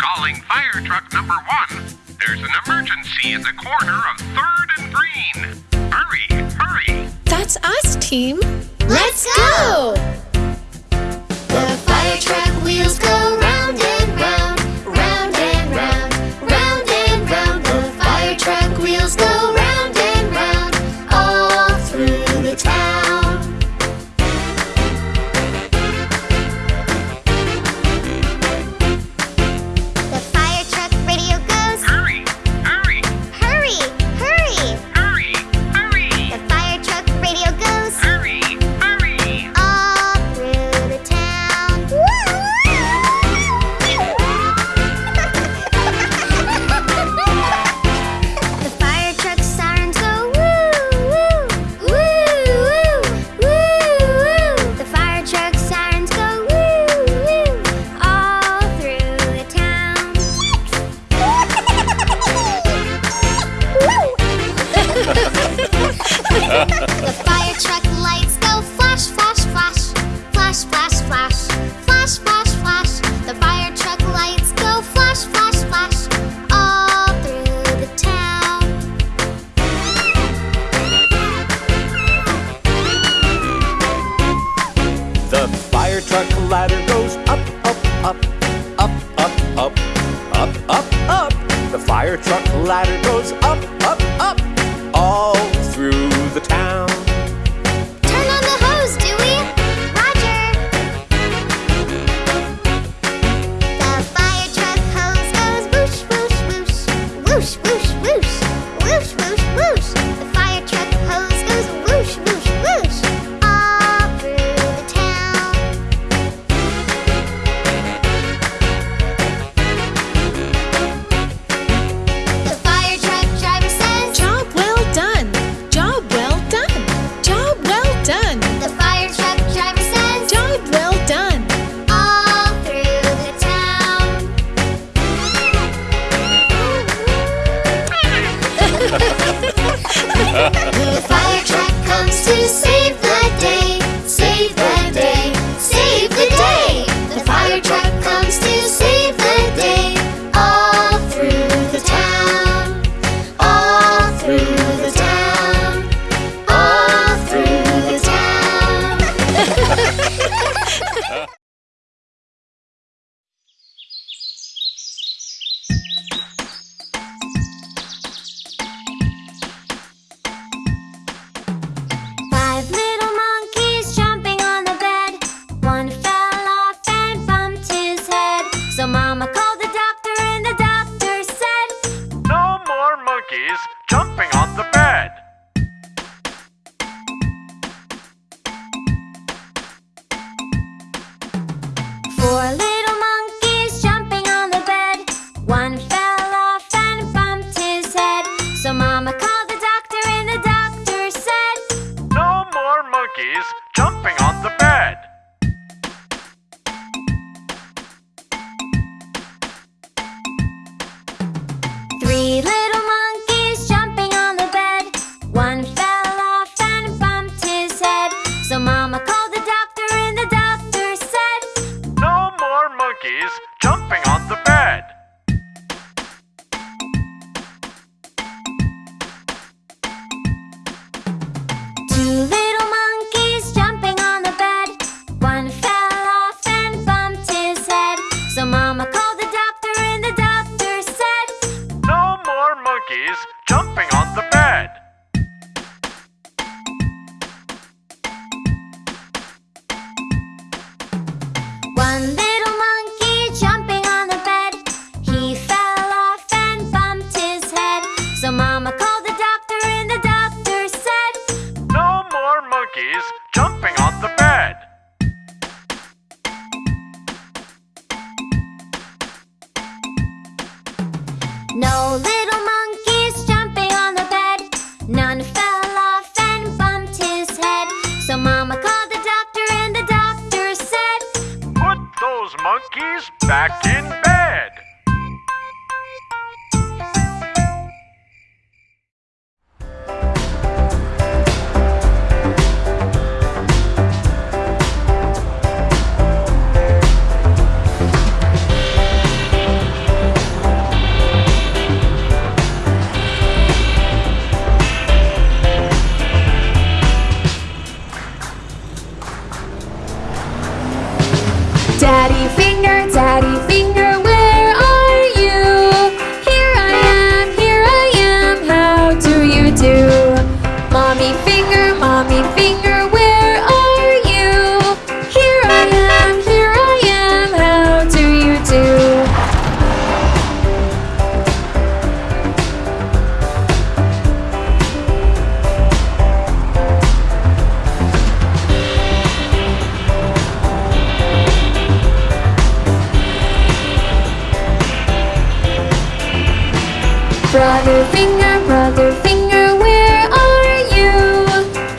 Calling fire truck number one. There's an emergency at the corner of 3rd and Green. Hurry, hurry. That's us, team. Let's go! The fire truck wheels go. jump. Brother finger, brother finger, where are you?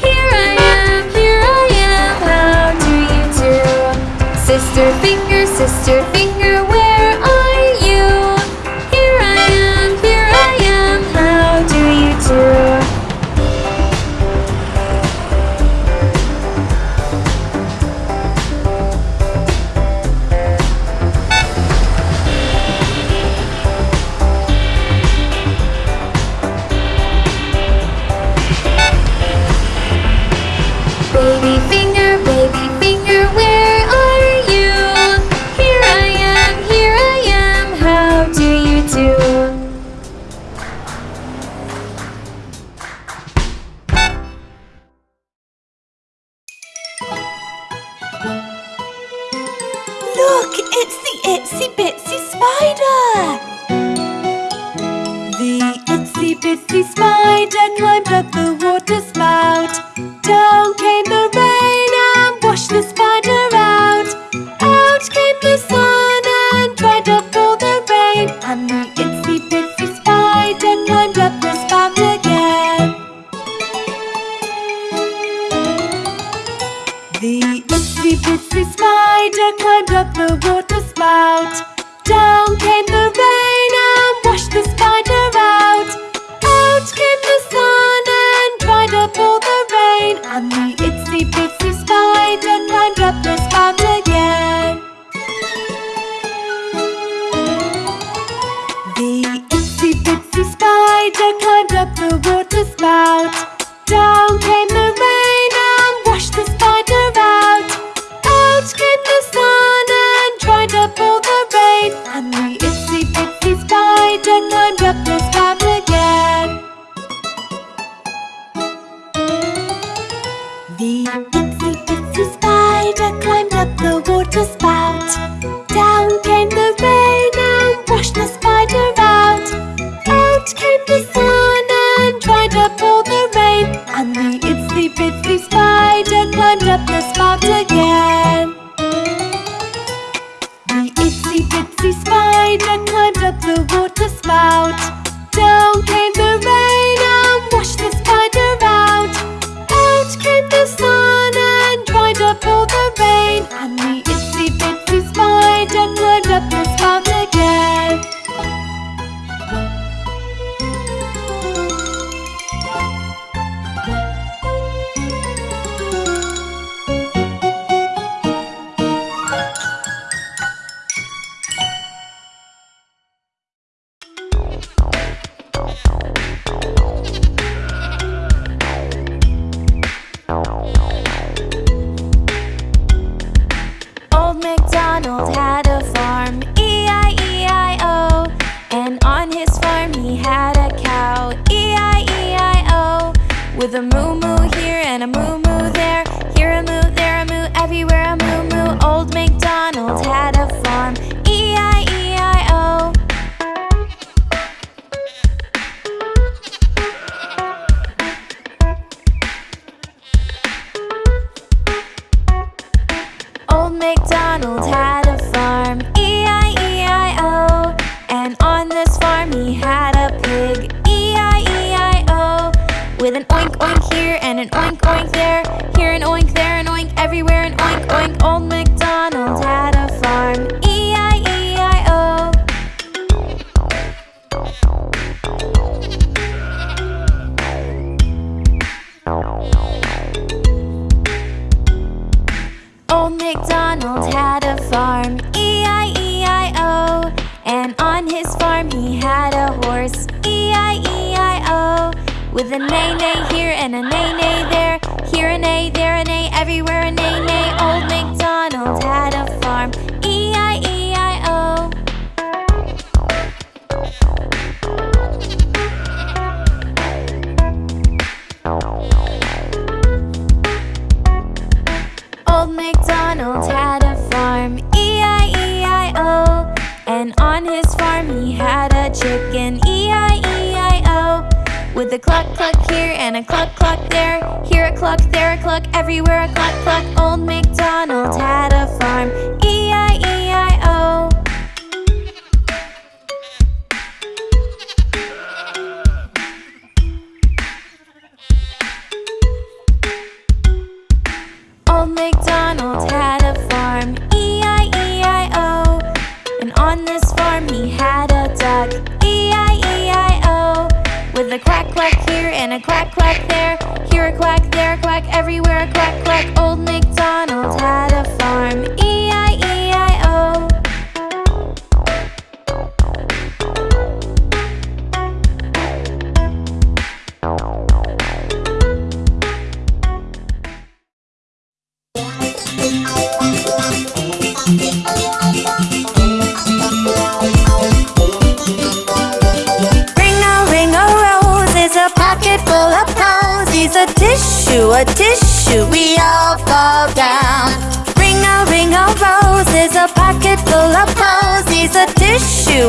Here I am, here I am, how do you do? Sister finger, sister finger duck climbed up the water spout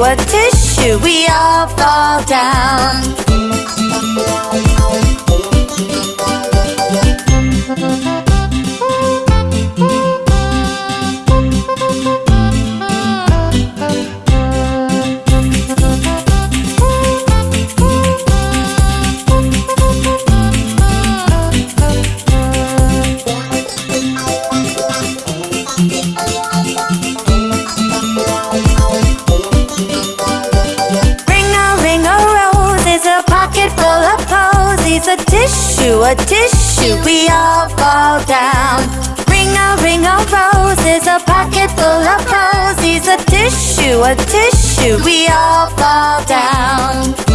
a tissue, we all fall down. a tissue, we all fall down. Ring a ring of roses, a pocket full of posies, a tissue, a tissue, we all fall down.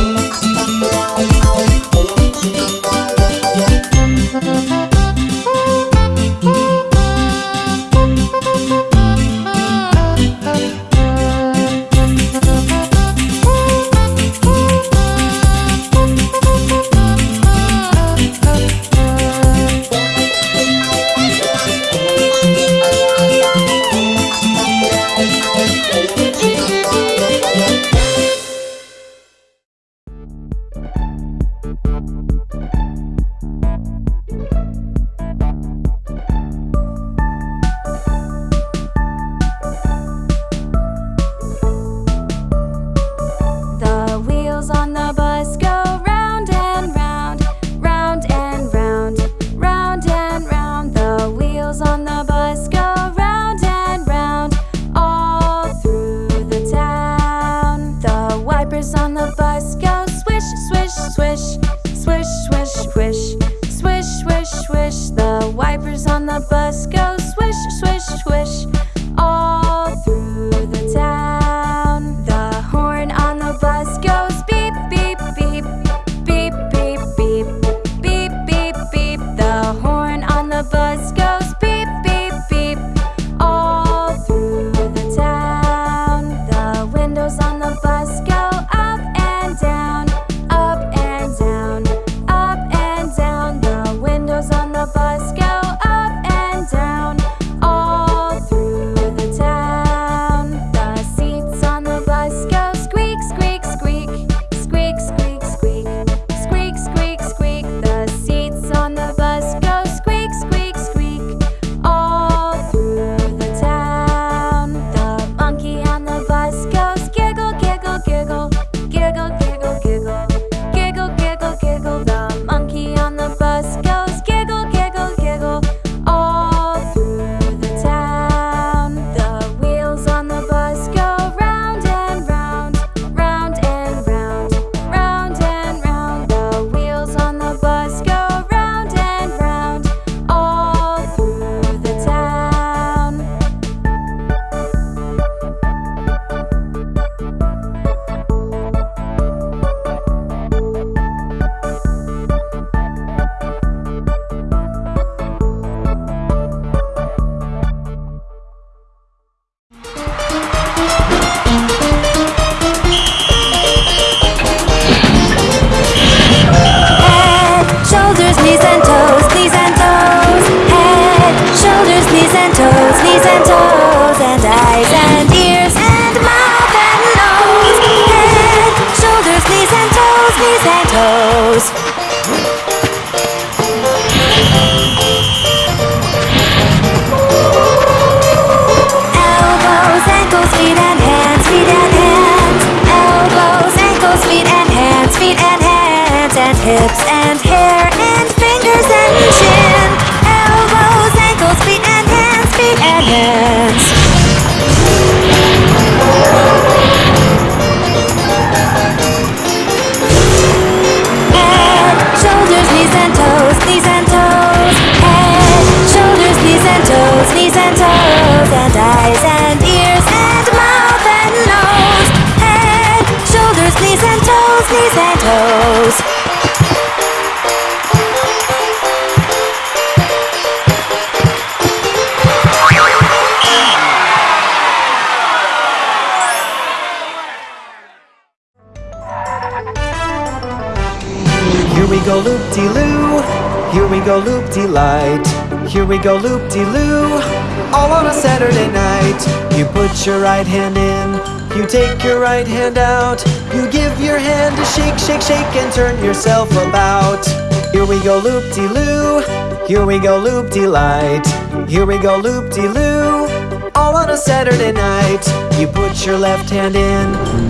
Turn yourself about. Here we go loop-de-loo, here we go loop-de-light, here we go loop-de-loo, all on a Saturday night. You put your left hand in,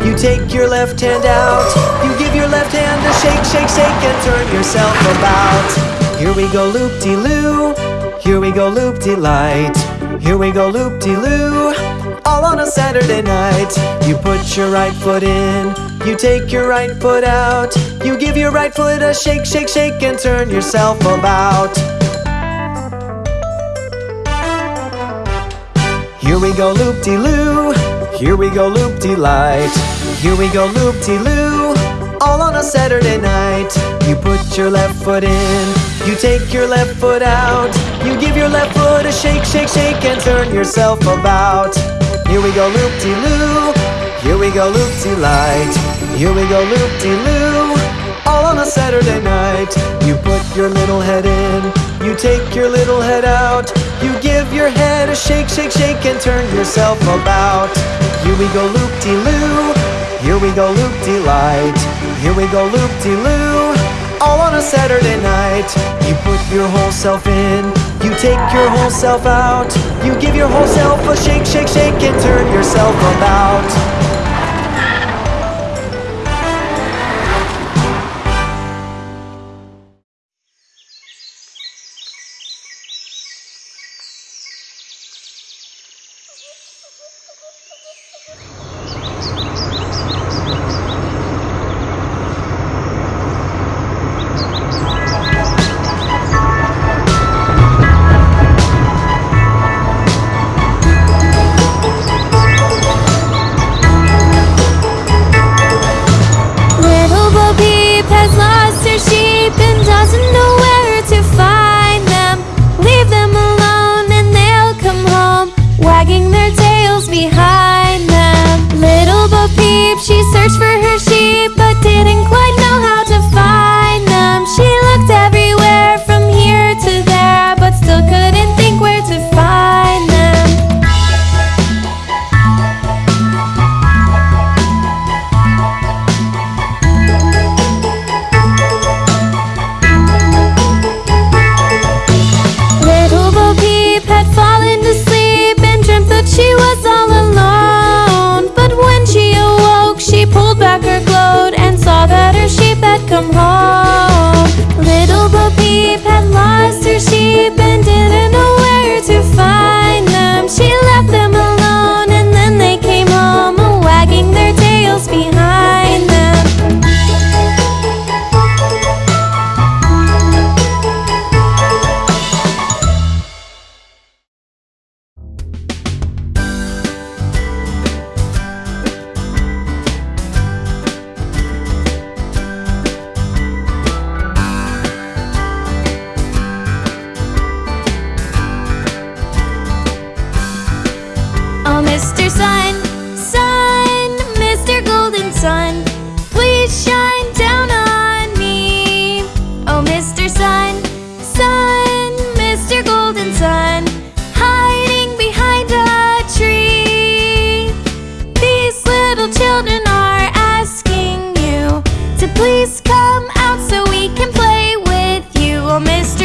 you take your left hand out, you give your left hand a shake, shake, shake, and turn yourself about. Here we go loop de loo, here we go loop de light, here we go loop de loo, all on a Saturday night. You put your right foot in, you take your right foot out, you give your right foot a shake, shake, shake, and turn yourself about. Here we go loop de loo, here we go loop de light, here we go loop de loo, all on a Saturday night. You put your left foot in, you take your left foot out, you give your left foot a shake, shake, shake, and turn yourself about. Here we go loop de loo, here we go loop de light, here we go loop de loo, all on a Saturday night. You put your little head in, you take your little head out, you give your head a shake, shake, shake, and turn yourself about. Here we go loop de loo, here we go loop de light, here we go loop de loo, all on a Saturday night. You put your whole self in, you take your whole self out, you give your whole self a shake, shake, shake, and turn yourself about.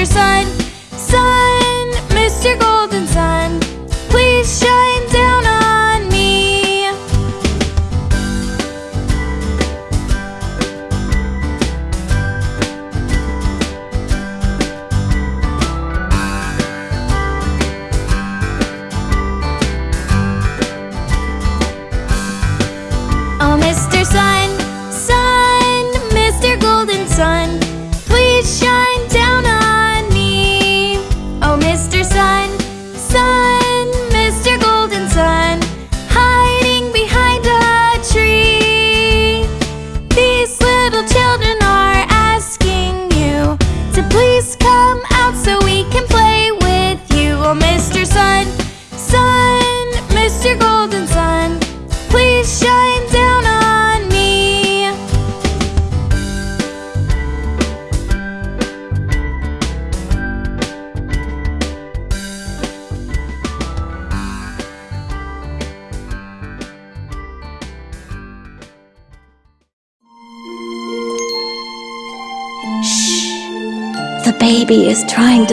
Mr. Sun,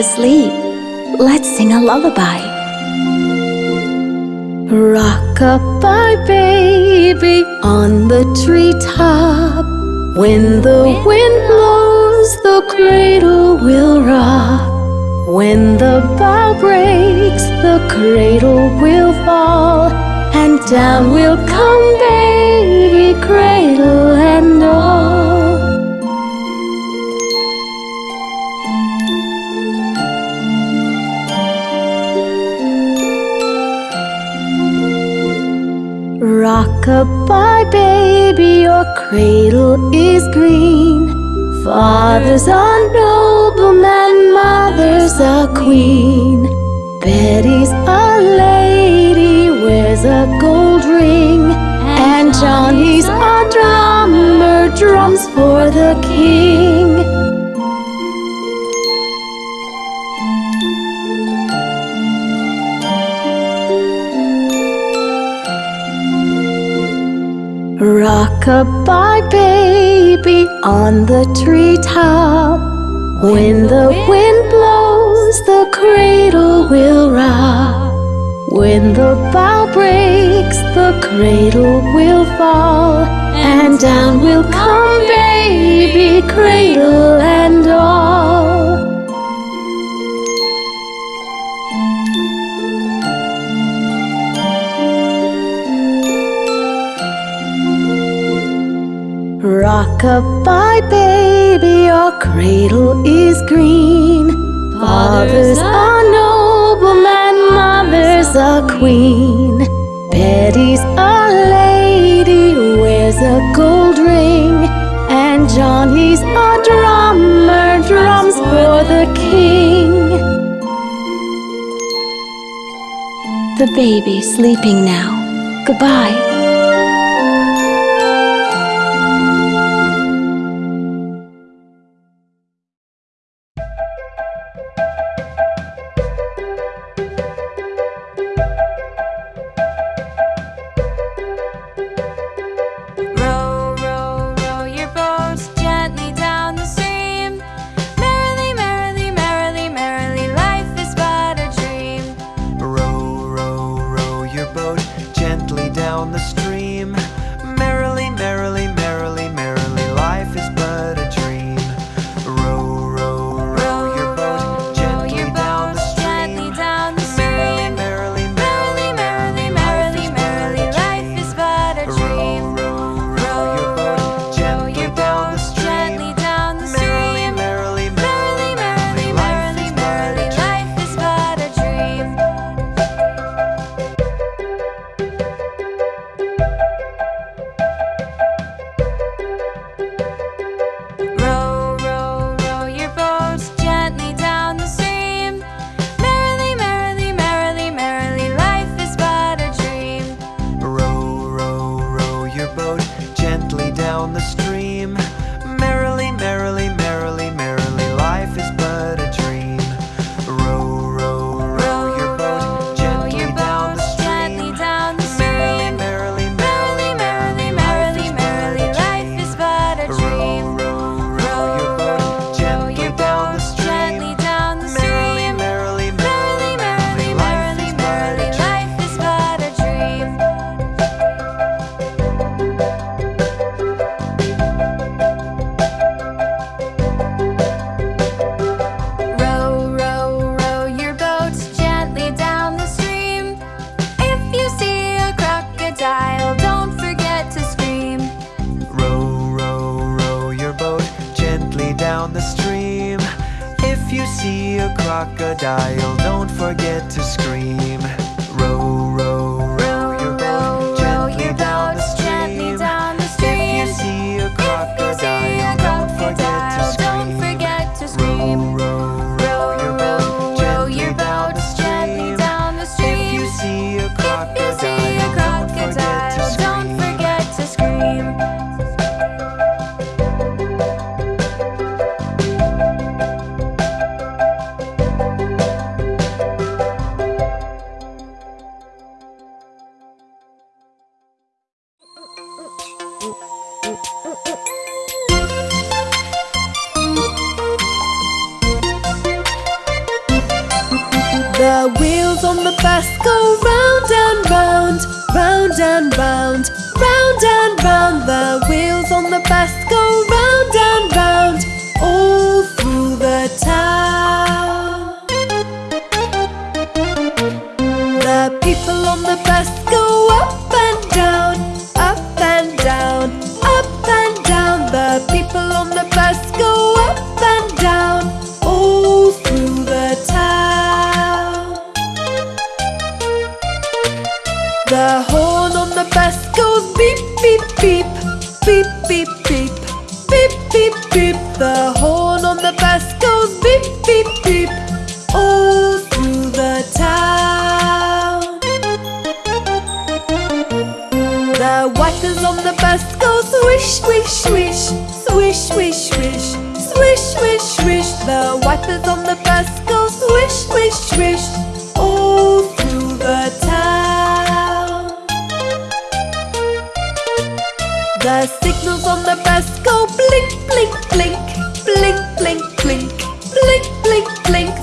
to sleep. Let's sing a lullaby. Rock-a-bye, baby, on the treetop. When the wind blows, the cradle will rock. When the bough breaks, the cradle will fall, and down will come baby, cradle and all. Goodbye, baby, your cradle is green. Father's a nobleman, mother's a queen. Betty's a lady, wears a gold ring. And Johnny's a drummer, drums for the king. Rock-a-bye baby on the treetop. When the wind blows the cradle will rock. When the bough breaks the cradle will fall. And down will come baby cradle and all. Goodbye, baby, your cradle is green. Fathers a nobleman, mother's a queen. Betty's a lady, wears a gold ring. And Johnny's a drummer, drums for the king. The baby's sleeping now. Goodbye.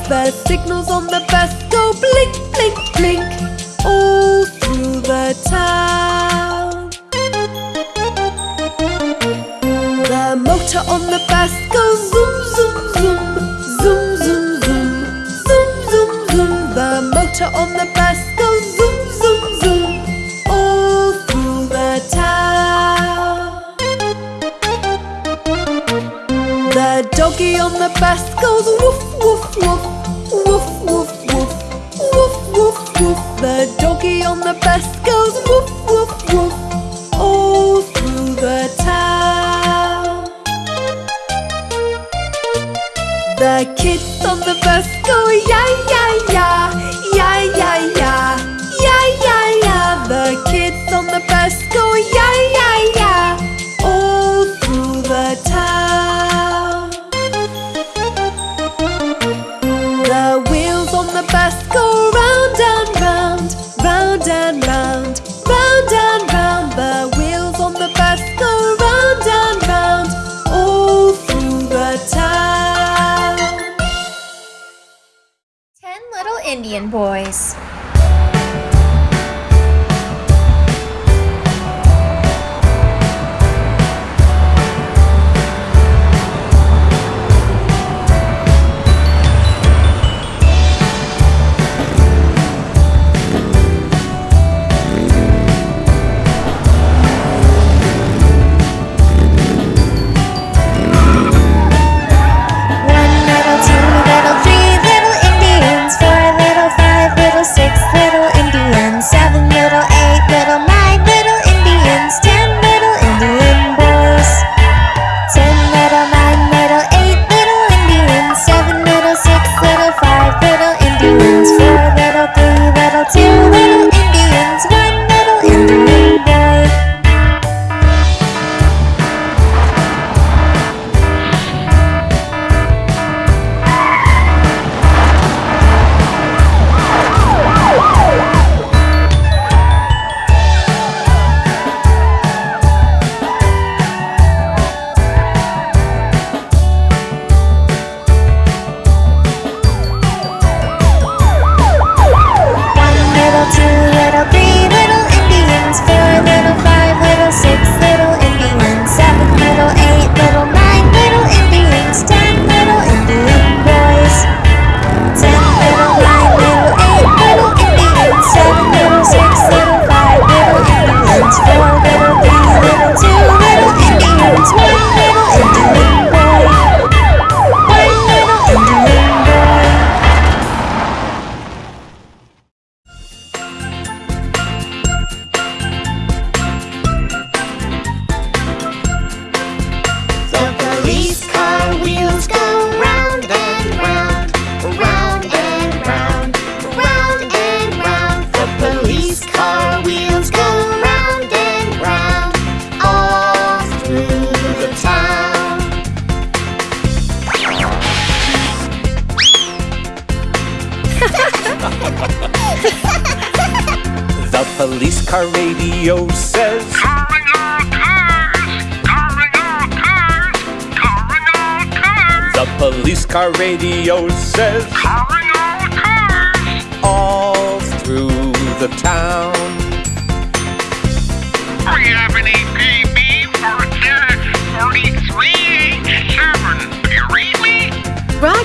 The signals on the bus go blink, blink, blink All through the town. The motor on the bus goes zoom, zoom, zoom Zoom, zoom, zoom Zoom, zoom, zoom. The motor on the bus goes zoom, zoom, zoom All through the town. The doggy on the bus goes woof The doggy on the bus goes woof, woof, woof All through the town. The kids on the bus go yay, yay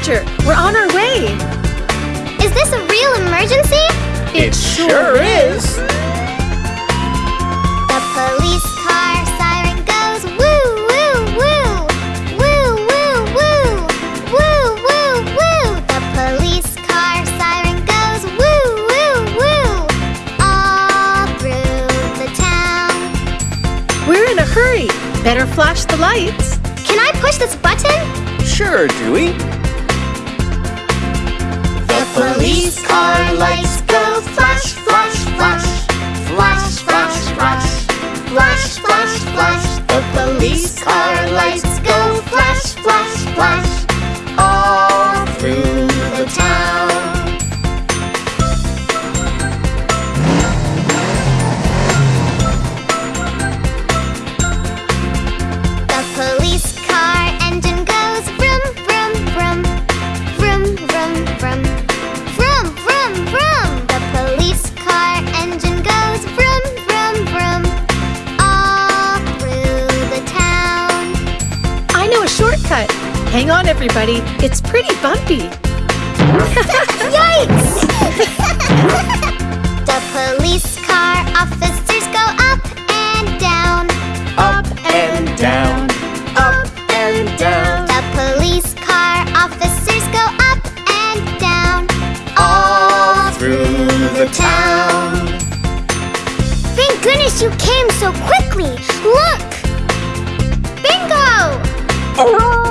Dispatcher, we're on our way! Is this a real emergency? It, it sure is! The police car siren goes woo, woo, woo! Woo, woo, woo! Woo, woo, woo! The police car siren goes woo, woo, woo! All through the town. We're in a hurry! Better flash the lights! Can I push this button? Sure, Dewey police car lights go flash, flash, flash. Flash, flash, flash. Flash, flash, flash. The police car lights go flash, flash, flash. Hang on, everybody. It's pretty bumpy. Yikes! the police car officers go up and down, Up and down, up and down. The police car officers go up and down all through the town. Thank goodness you came so quickly. Look! Bingo! Hooray!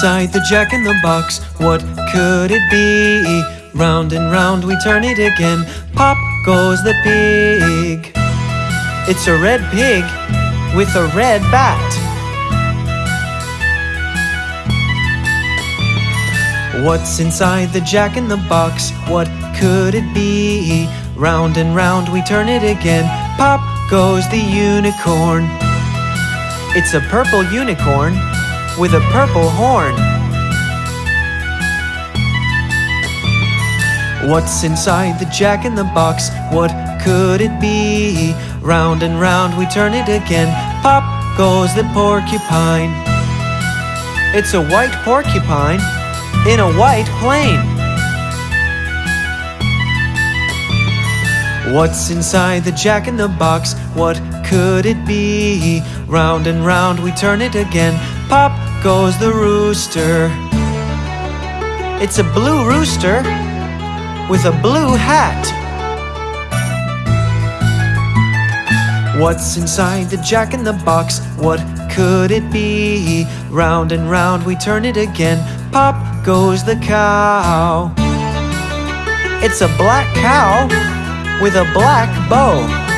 Inside the jack in the box? What could it be? Round and round we turn it again. Pop goes the pig. It's a red pig with a red bat. What's inside the jack in the box? What could it be? Round and round we turn it again. Pop goes the unicorn. It's a purple unicorn with a purple horn. What's inside the jack in the box? What could it be? Round and round we turn it again. Pop goes the porcupine. It's a white porcupine in a white plane. What's inside the jack in the box? What could it be? Round and round we turn it again. Pop goes the rooster. It's a blue rooster with a blue hat. What's inside the jack in the box? What could it be? Round and round we turn it again. Pop goes the cow. It's a black cow with a black bow.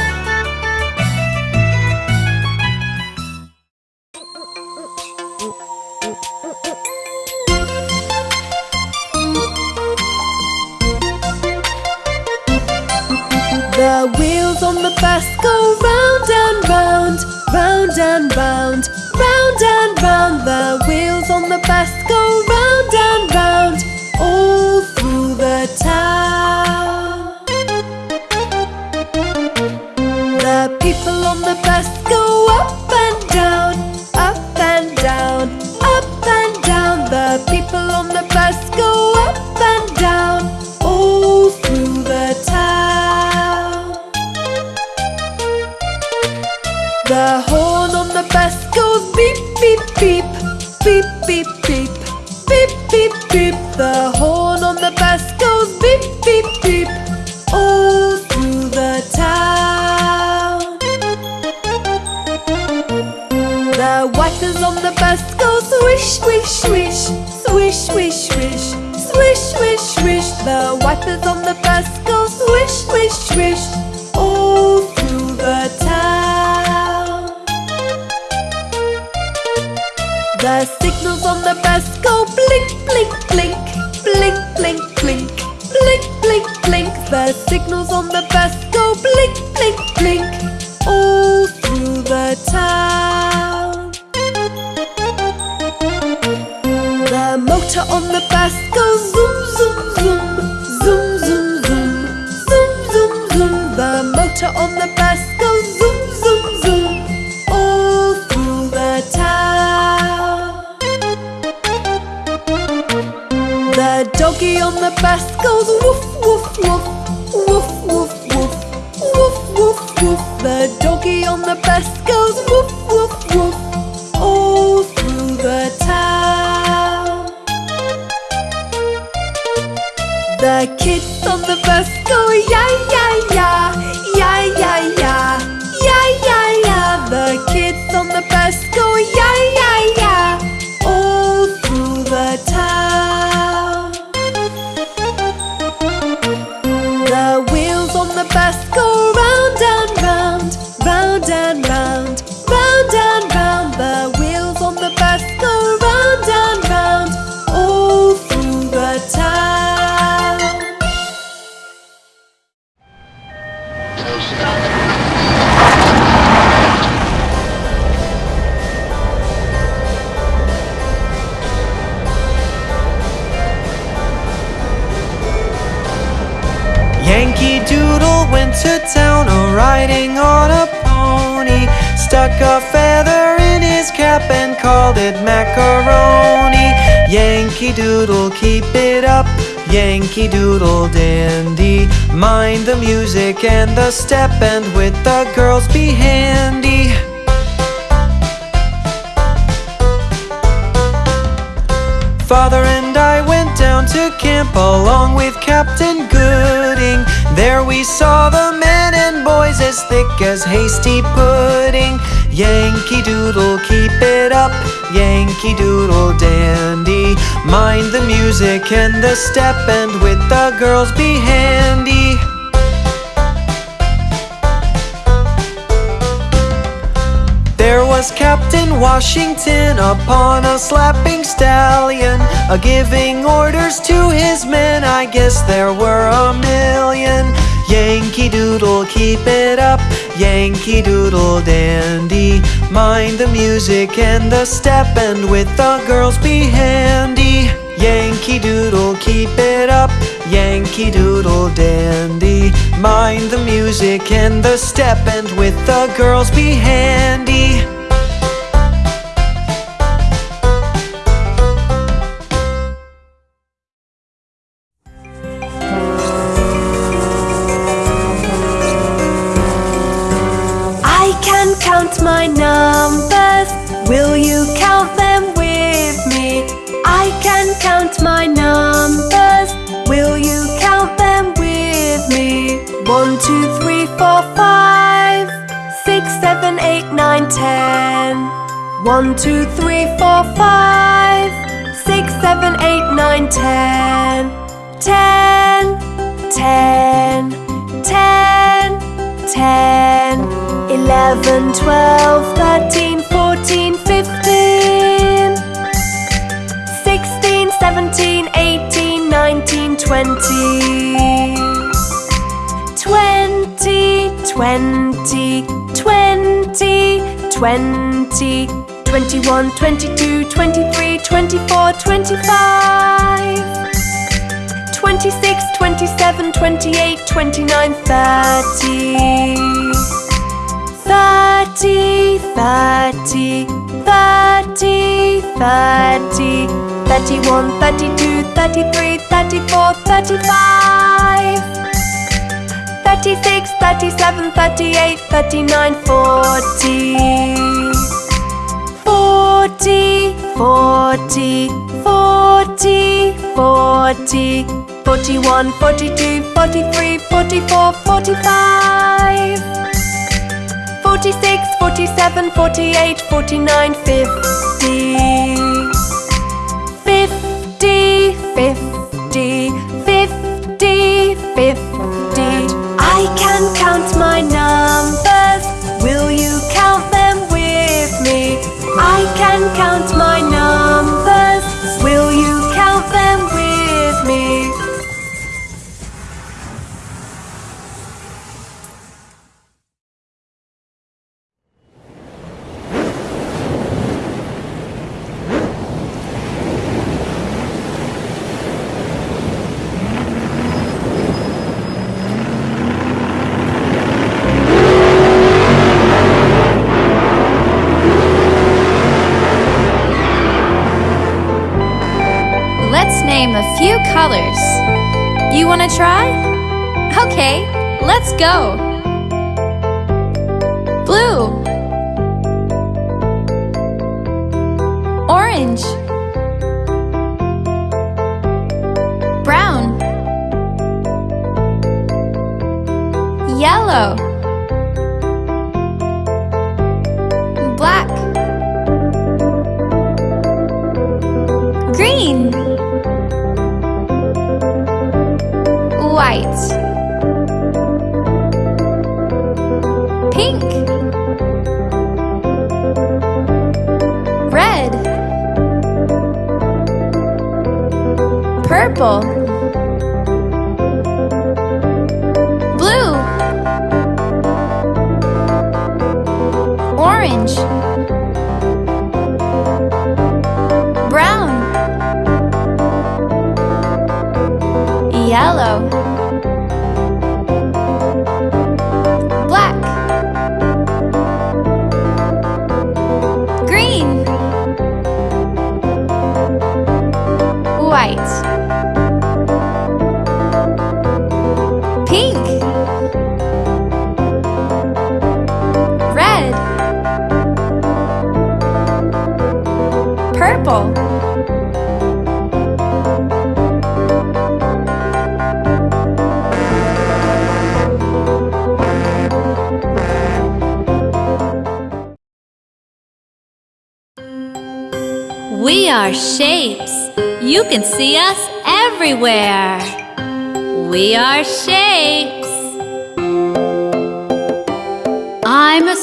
The wheels on the bus go round and round, round and round, round and round. The wheels on the bus go motor on the bus goes zoom, zoom, zoom, zoom, zoom, zoom, zoom, zoom, zoom. The motor on the bus goes zoom, zoom, zoom, all through the town. The doggy on the bus goes woof, woof, woof, woof, woof, woof, woof, woof, woof. The doggy on the bus goes woof, woof, woof, 呀 the step, and with the girls be handy. Father and I went down to camp along with Captain Gooding. There we saw the men and boys as thick as hasty pudding. Yankee Doodle, keep it up. Yankee Doodle dandy. Mind the music and the step, and with the girls be handy. There was Captain Washington upon a slapping stallion, a giving orders to his men. I guess there were a million. Yankee Doodle, keep it up. Yankee Doodle dandy. Mind the music and the step, and with the girls be handy. Yankee Doodle, keep it up. Yankee Doodle dandy. Mind the music and the step, and with the girls be handy. I can count my numbers. Will you count them with me? I can count my numbers. Two, three, four, five, six, seven, eight, nine, ten. One, two, three, four, five, six, seven, eight, nine, ten. Ten, ten, ten, ten. Eleven, twelve, thirteen, fourteen, fifteen. Sixteen, seventeen, eighteen, nineteen, twenty. Twenty, twenty, twenty, twenty. Twenty-one, twenty-two, twenty-three, twenty-four, twenty-five. 26, 27, 28, 29, 30. 30, 30, 30, 30. 31, 32, 33, 34, 35. 36, 37, 38, 39, 40. 40, 40, 40, 40, 41, 42, 43, 44, 45, 46, 46, 47, 48, 49, 50. 50, 50, 50, 50. Count my numbers. Will you count them with me? I can count my numbers. You wanna try? Okay, let's go! Blue. Orange. Brown. Yellow. White. Pink. Red. Purple. Blue. Orange. Brown. Yellow. Shapes. You can see us everywhere. We are shapes. I'm a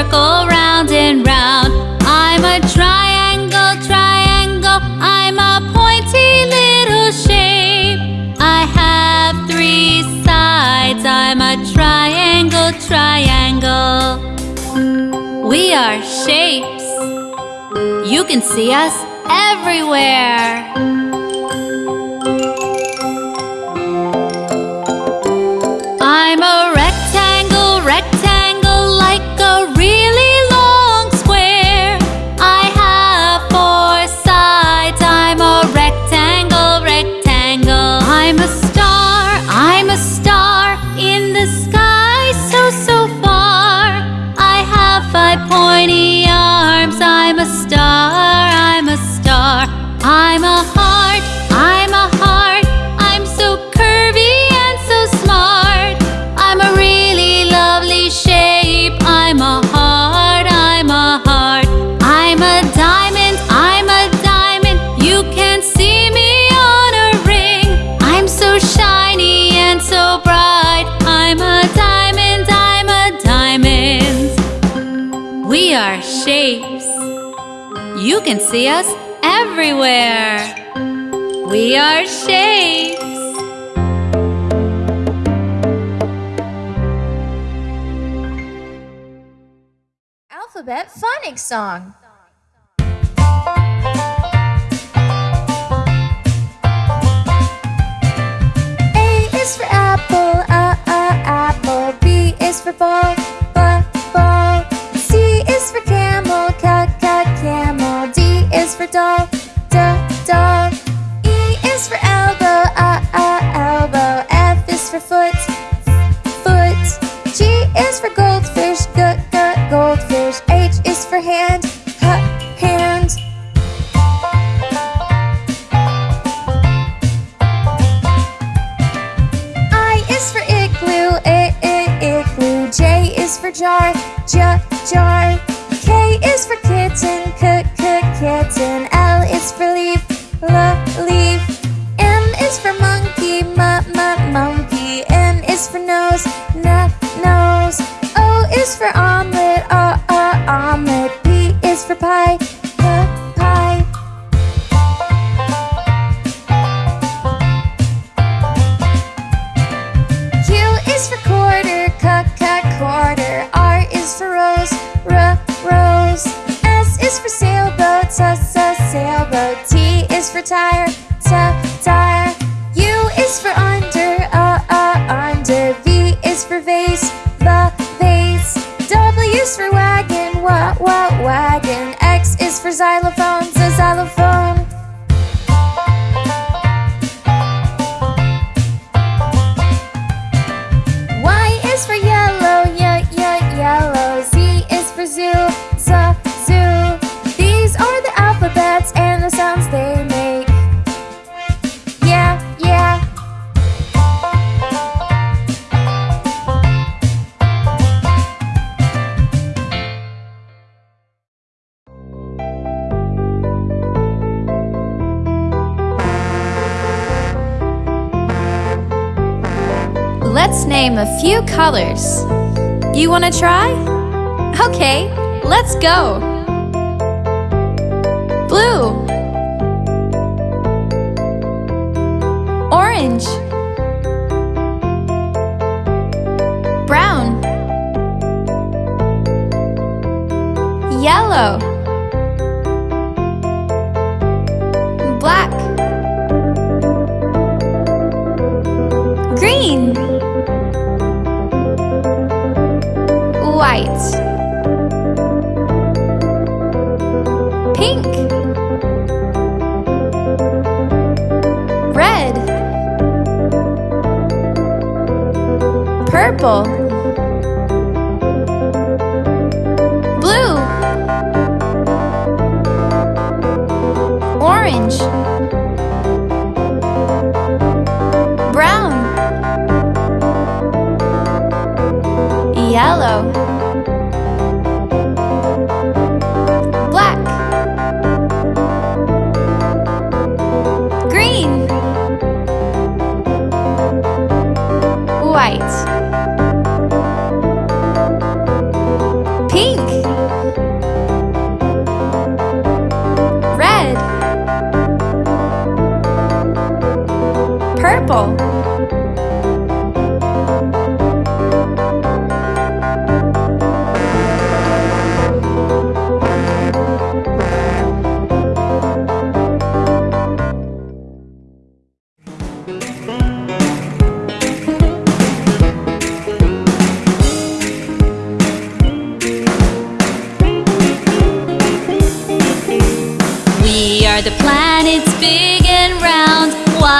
circle, round and round. I'm a triangle, triangle. I'm a pointy little shape. I have three sides. I'm a triangle, triangle. We are shapes. You can see us everywhere. See us everywhere. We are shapes. Alphabet phonics song. A is for apple, uh, uh, apple. B is for ball. You want to try? Okay, let's go. Blue, orange, brown, yellow, white, pink, red, purple,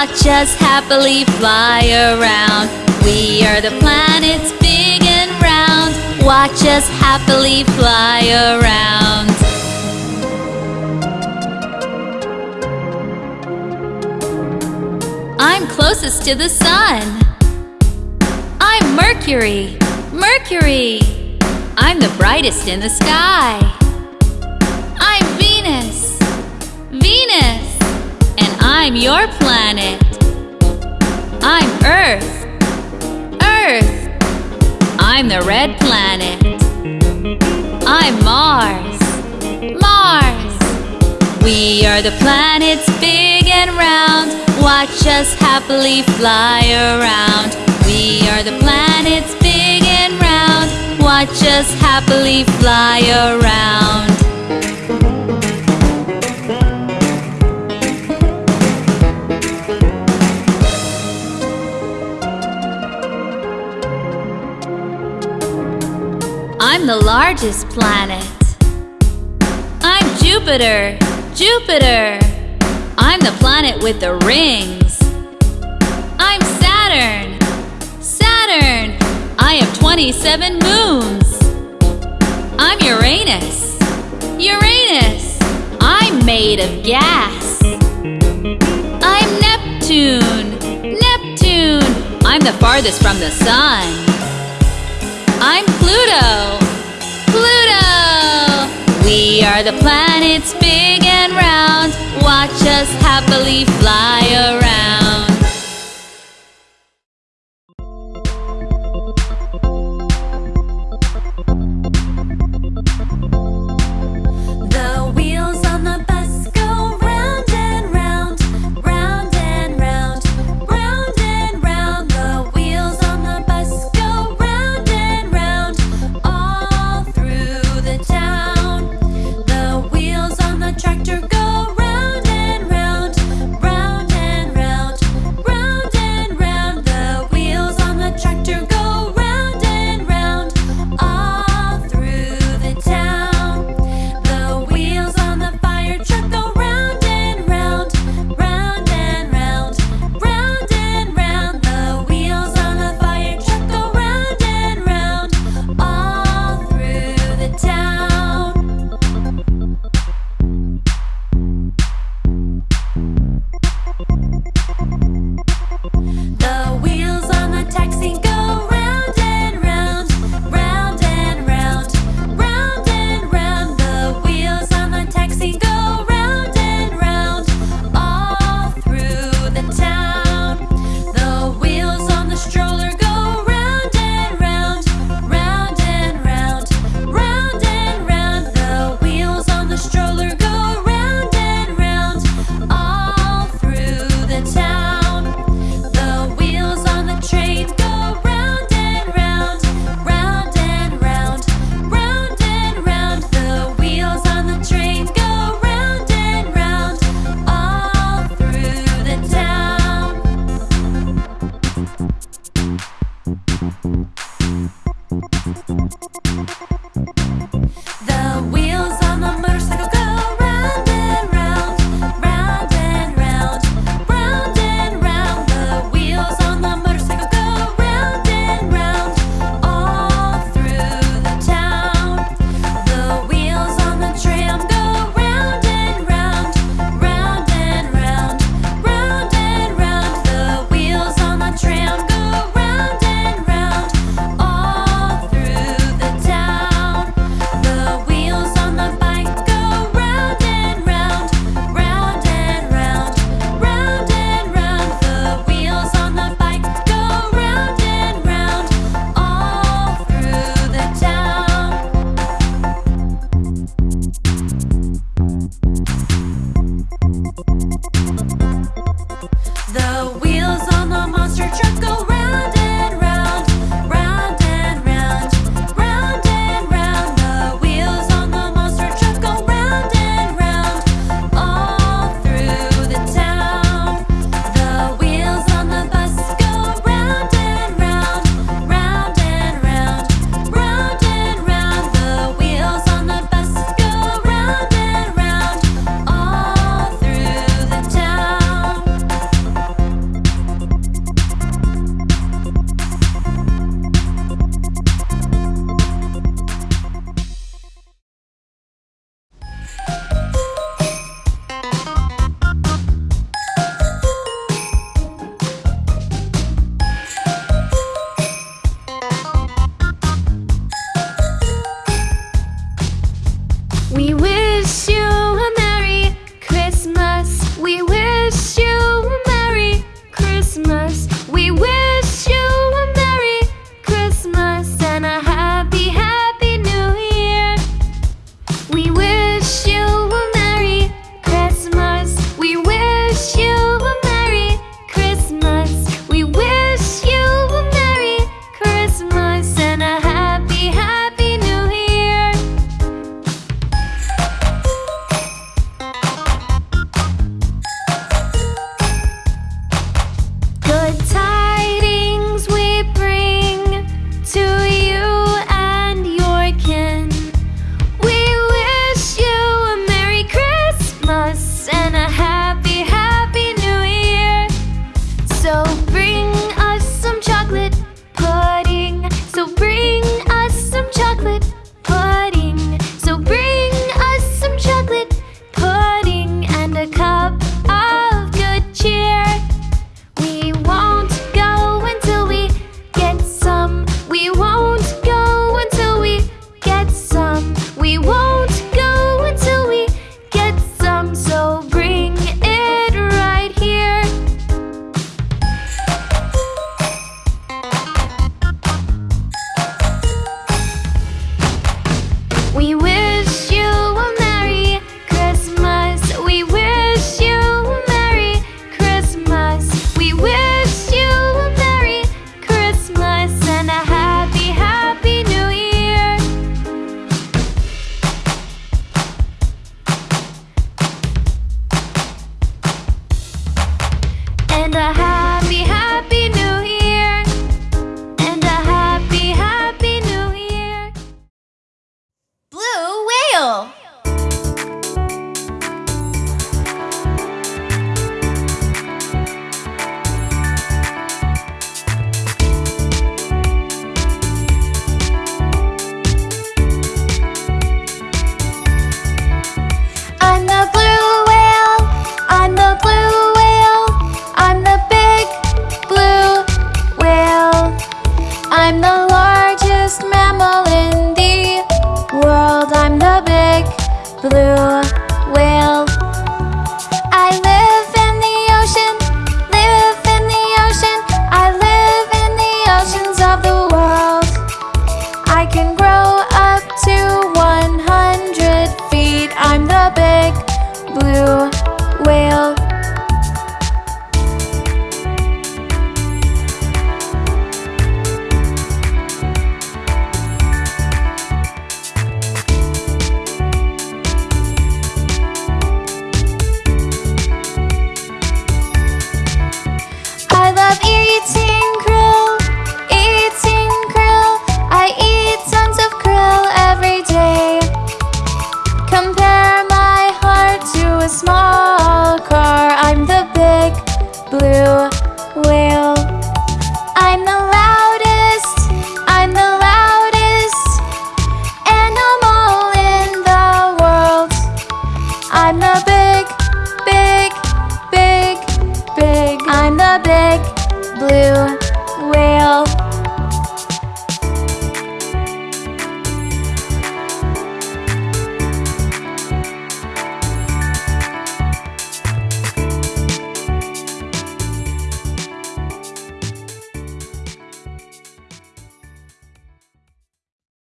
Watch us happily fly around. We are the planets big and round. Watch us happily fly around. I'm closest to the sun. I'm Mercury. Mercury. I'm the brightest in the sky. I'm your planet. I'm Earth. Earth. I'm the red planet. I'm Mars. Mars. We are the planets big and round. Watch us happily fly around. We are the planets big and round. Watch us happily fly around. I'm the largest planet. I'm Jupiter. Jupiter. I'm the planet with the rings. I'm Saturn. Saturn. I have 27 moons. I'm Uranus. Uranus. I'm made of gas. I'm Neptune. Neptune. I'm the farthest from the sun. I'm Pluto. Pluto! We are the planets big and round. Watch us happily fly around.